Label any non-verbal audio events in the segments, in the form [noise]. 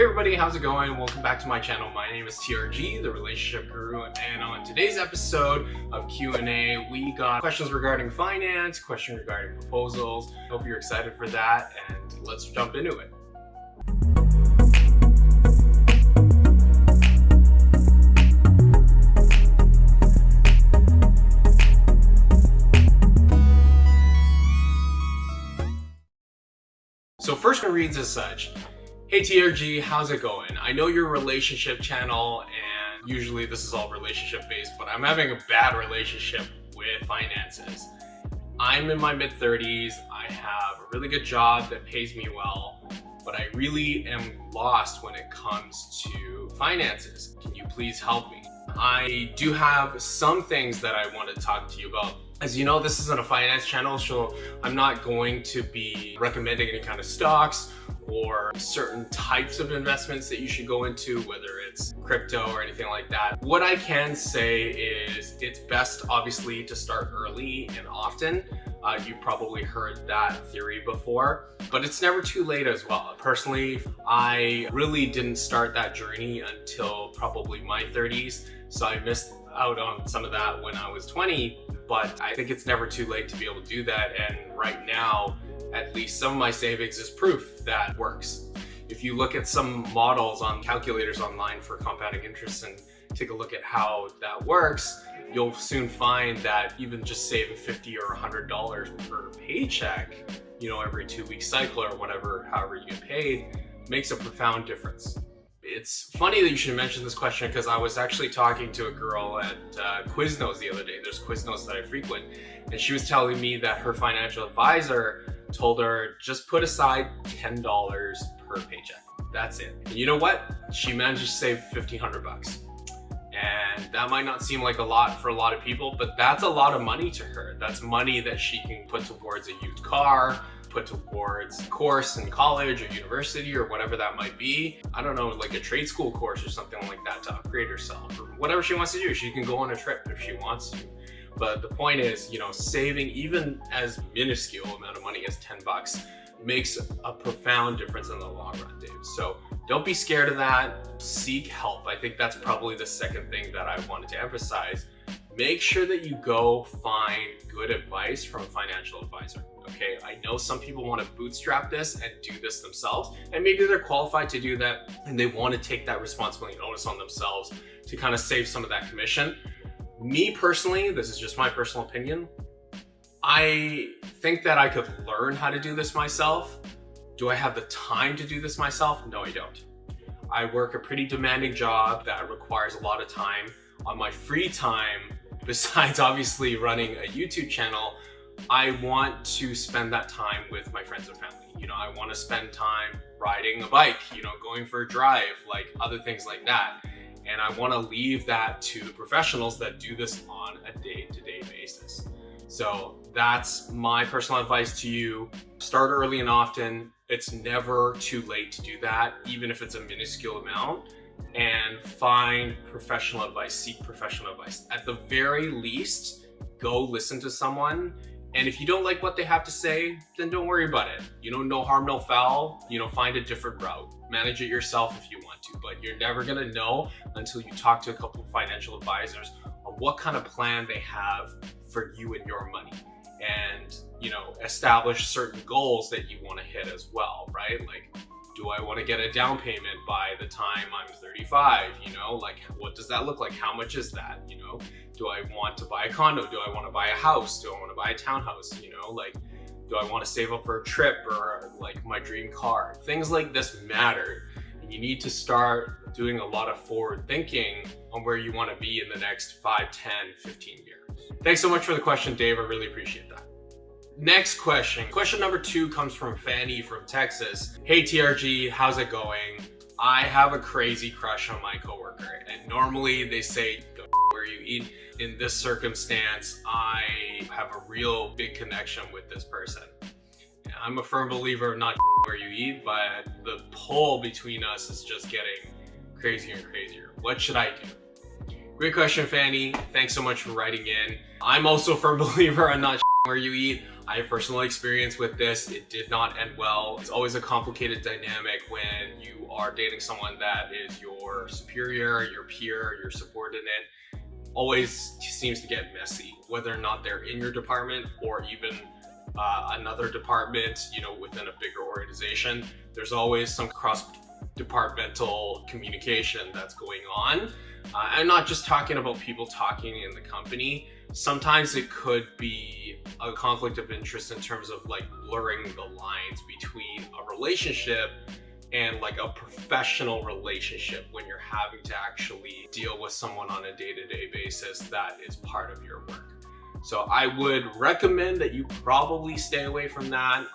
Hey everybody, how's it going? Welcome back to my channel. My name is TRG, the Relationship Guru, and on today's episode of Q&A, we got questions regarding finance, questions regarding proposals. Hope you're excited for that, and let's jump into it. So first one reads as such. Hey TRG, how's it going? I know you're relationship channel and usually this is all relationship based, but I'm having a bad relationship with finances. I'm in my mid 30s, I have a really good job that pays me well, but I really am lost when it comes to finances. Can you please help me? I do have some things that I want to talk to you about. As you know, this isn't a finance channel, so I'm not going to be recommending any kind of stocks or certain types of investments that you should go into, whether it's crypto or anything like that. What I can say is it's best obviously to start early and often. Uh, you've probably heard that theory before, but it's never too late as well. Personally, I really didn't start that journey until probably my 30s, so I missed out on some of that when I was 20, but I think it's never too late to be able to do that. And right now, at least some of my savings is proof that works. If you look at some models on calculators online for compounding interest and take a look at how that works, you'll soon find that even just saving 50 or $100 per paycheck, you know, every two week cycle or whatever, however you get paid, makes a profound difference. It's funny that you should mention this question because I was actually talking to a girl at uh, Quiznos the other day. There's Quiznos that I frequent, and she was telling me that her financial advisor told her just put aside $10 per paycheck. That's it. And you know what? She managed to save 1500 bucks. And that might not seem like a lot for a lot of people, but that's a lot of money to her. That's money that she can put towards a used car, put towards course in college or university or whatever that might be. I don't know, like a trade school course or something like that to upgrade herself or whatever she wants to do. She can go on a trip if she wants to. But the point is, you know, saving even as minuscule amount of money as 10 bucks makes a profound difference in the long run, Dave. So don't be scared of that. Seek help. I think that's probably the second thing that I wanted to emphasize. Make sure that you go find good advice from a financial advisor. Okay, I know some people want to bootstrap this and do this themselves, and maybe they're qualified to do that and they want to take that responsibility and onus on themselves to kind of save some of that commission. Me personally, this is just my personal opinion, I think that I could learn how to do this myself. Do I have the time to do this myself? No, I don't. I work a pretty demanding job that requires a lot of time. On my free time, [laughs] besides obviously running a YouTube channel, I want to spend that time with my friends and family. You know, I want to spend time riding a bike, you know, going for a drive, like other things like that. And I want to leave that to the professionals that do this on a day-to-day -day basis. So that's my personal advice to you. Start early and often. It's never too late to do that, even if it's a minuscule amount. And find professional advice, seek professional advice. At the very least, go listen to someone and if you don't like what they have to say, then don't worry about it. You know, no harm, no foul. You know, find a different route. Manage it yourself if you want to, but you're never gonna know until you talk to a couple of financial advisors on what kind of plan they have for you and your money. And, you know, establish certain goals that you wanna hit as well, right? Like, do I want to get a down payment by the time I'm 35? You know, like what does that look like? How much is that? You know, do I want to buy a condo? Do I want to buy a house? Do I want to buy a townhouse? You know, like, do I want to save up for a trip or like my dream car? Things like this matter. And you need to start doing a lot of forward thinking on where you want to be in the next 5, 10, 15 years. Thanks so much for the question, Dave. I really appreciate that. Next question. Question number two comes from Fanny from Texas. Hey TRG, how's it going? I have a crazy crush on my coworker and normally they say where you eat. In this circumstance, I have a real big connection with this person. I'm a firm believer of not where you eat, but the pull between us is just getting crazier and crazier. What should I do? Great question, Fanny. Thanks so much for writing in. I'm also a firm [laughs] believer on not where you eat. I have personal experience with this. It did not end well. It's always a complicated dynamic when you are dating someone that is your superior, your peer, your subordinate. Always seems to get messy, whether or not they're in your department or even uh, another department, you know, within a bigger organization. There's always some cross departmental communication that's going on. Uh, I'm not just talking about people talking in the company. Sometimes it could be a conflict of interest in terms of like blurring the lines between a relationship and like a professional relationship when you're having to actually deal with someone on a day-to-day -day basis that is part of your work. So I would recommend that you probably stay away from that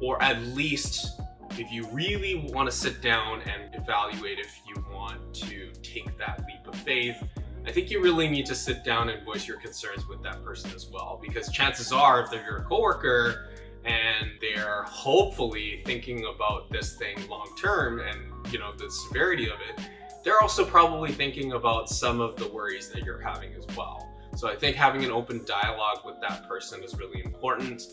or at least if you really want to sit down and evaluate if you want to take that leap of faith, I think you really need to sit down and voice your concerns with that person as well. Because chances are if they're your coworker and they're hopefully thinking about this thing long term and you know the severity of it they're also probably thinking about some of the worries that you're having as well. So I think having an open dialogue with that person is really important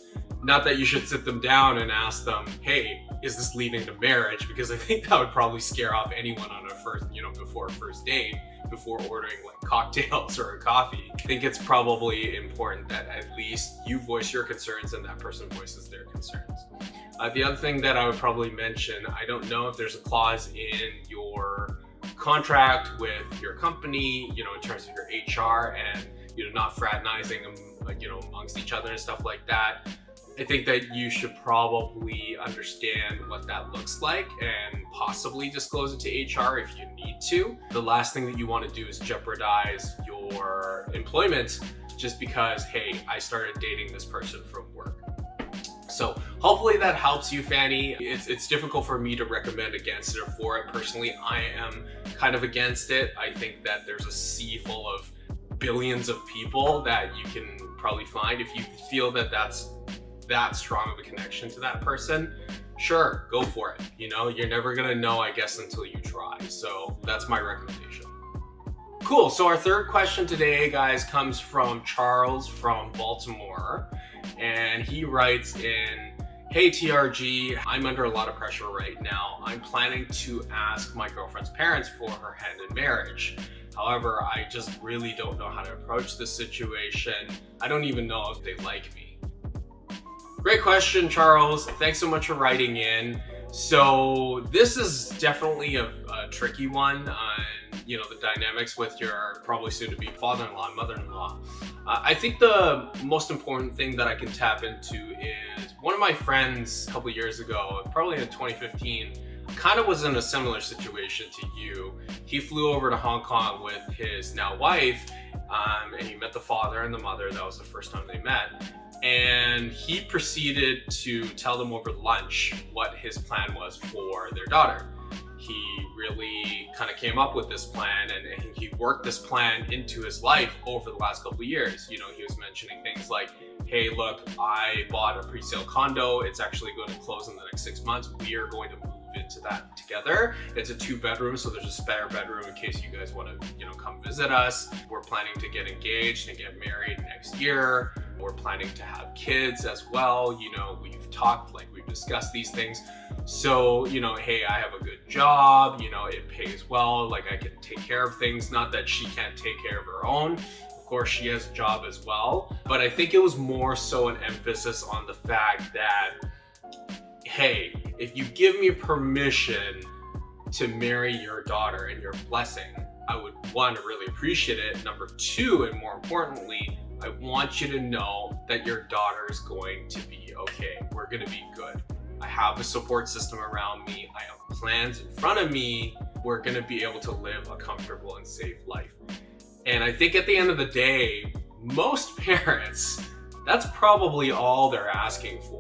not that you should sit them down and ask them hey is this leading to marriage because I think that would probably scare off anyone on a first you know before a first date before ordering like cocktails or a coffee. I think it's probably important that at least you voice your concerns and that person voices their concerns. Uh, the other thing that I would probably mention, I don't know if there's a clause in your contract with your company, you know, in terms of your HR and, you know, not fraternizing, you know, amongst each other and stuff like that. I think that you should probably understand what that looks like and possibly disclose it to HR if you need to. The last thing that you want to do is jeopardize your employment just because, hey, I started dating this person from work. So hopefully that helps you, Fanny. It's, it's difficult for me to recommend against it or for it. Personally, I am kind of against it. I think that there's a sea full of billions of people that you can probably find. If you feel that that's that strong of a connection to that person, sure, go for it. You know, you're never gonna know, I guess, until you try. So that's my recommendation. Cool, so our third question today, guys, comes from Charles from Baltimore. And he writes in, Hey TRG, I'm under a lot of pressure right now. I'm planning to ask my girlfriend's parents for her hand in marriage. However, I just really don't know how to approach this situation. I don't even know if they like me. Great question, Charles. Thanks so much for writing in. So this is definitely a, a tricky one on, you know, the dynamics with your probably soon to be father-in-law, and mother-in-law. Uh, I think the most important thing that I can tap into is one of my friends a couple years ago, probably in 2015, kind of was in a similar situation to you. He flew over to Hong Kong with his now wife um, and he met the father and the mother. That was the first time they met and he proceeded to tell them over lunch what his plan was for their daughter. He really kind of came up with this plan and he worked this plan into his life over the last couple of years. You know, he was mentioning things like, hey, look, I bought a pre-sale condo. It's actually going to close in the next six months. We are going to move into that together. It's a two bedroom, so there's a spare bedroom in case you guys want to, you know, come visit us. We're planning to get engaged and get married next year. We're planning to have kids as well. You know, we've talked, like we've discussed these things. So, you know, hey, I have a good job, you know, it pays well, like I can take care of things. Not that she can't take care of her own. Of course, she has a job as well. But I think it was more so an emphasis on the fact that, hey, if you give me permission to marry your daughter and your blessing, I would one, really appreciate it. Number two, and more importantly, I want you to know that your daughter is going to be okay. We're gonna be good. I have a support system around me. I have plans in front of me. We're gonna be able to live a comfortable and safe life. And I think at the end of the day, most [laughs] parents, that's probably all they're asking for.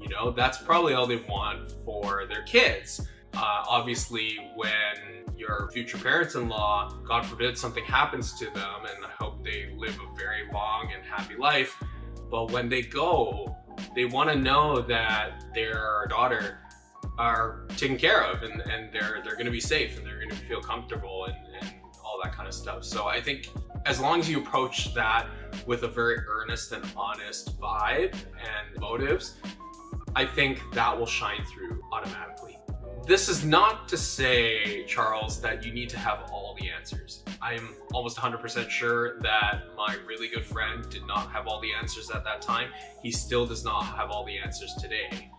You know, that's probably all they want for their kids. Uh, obviously, when your future parents-in-law, God forbid something happens to them, and I hope they live a very long and happy life, but when they go, they want to know that their daughter are taken care of and, and they're they're going to be safe and they're going to feel comfortable and, and all that kind of stuff. So I think as long as you approach that with a very earnest and honest vibe and motives, I think that will shine through automatically. This is not to say, Charles, that you need to have all the answers. I'm almost 100% sure that my really good friend did not have all the answers at that time. He still does not have all the answers today.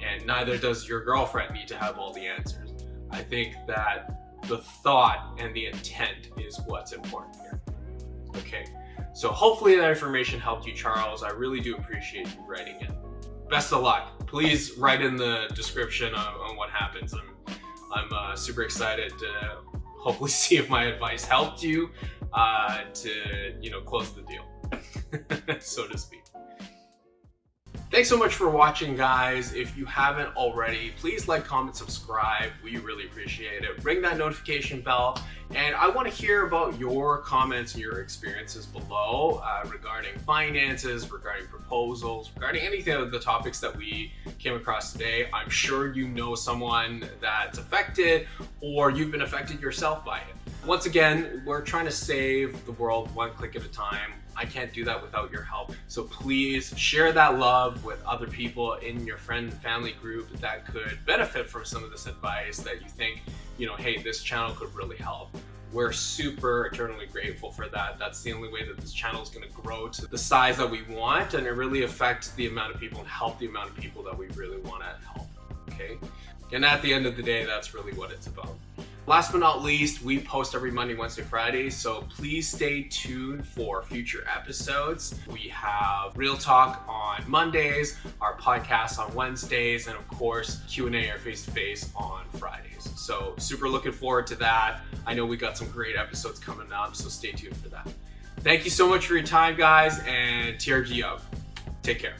And neither does your girlfriend need to have all the answers. I think that the thought and the intent is what's important here. Okay, so hopefully that information helped you, Charles. I really do appreciate you writing it. Best of luck please write in the description on, on what happens. I'm, I'm uh, super excited to hopefully [laughs] see if my advice helped you uh, to, you know, close the deal, [laughs] so to speak. Thanks so much for watching, guys. If you haven't already, please like, comment, subscribe. We really appreciate it. Ring that notification bell. And I want to hear about your comments and your experiences below uh, regarding finances, regarding proposals, regarding anything of the topics that we came across today. I'm sure you know someone that's affected or you've been affected yourself by it. Once again, we're trying to save the world one click at a time. I can't do that without your help. So please share that love with other people in your friend and family group that could benefit from some of this advice that you think, you know, hey, this channel could really help. We're super eternally grateful for that. That's the only way that this channel is going to grow to the size that we want and it really affects the amount of people and help the amount of people that we really want to help. Okay. And at the end of the day, that's really what it's about. Last but not least, we post every Monday, Wednesday, Friday, so please stay tuned for future episodes. We have Real Talk on Mondays, our podcast on Wednesdays, and of course, Q&A or face-to-face on Fridays. So super looking forward to that. I know we got some great episodes coming up, so stay tuned for that. Thank you so much for your time, guys, and TRG out. Take care.